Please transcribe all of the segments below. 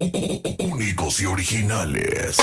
Únicos y originales.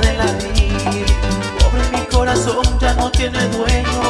de latir. Pobre mi corazón ya no tiene dueño.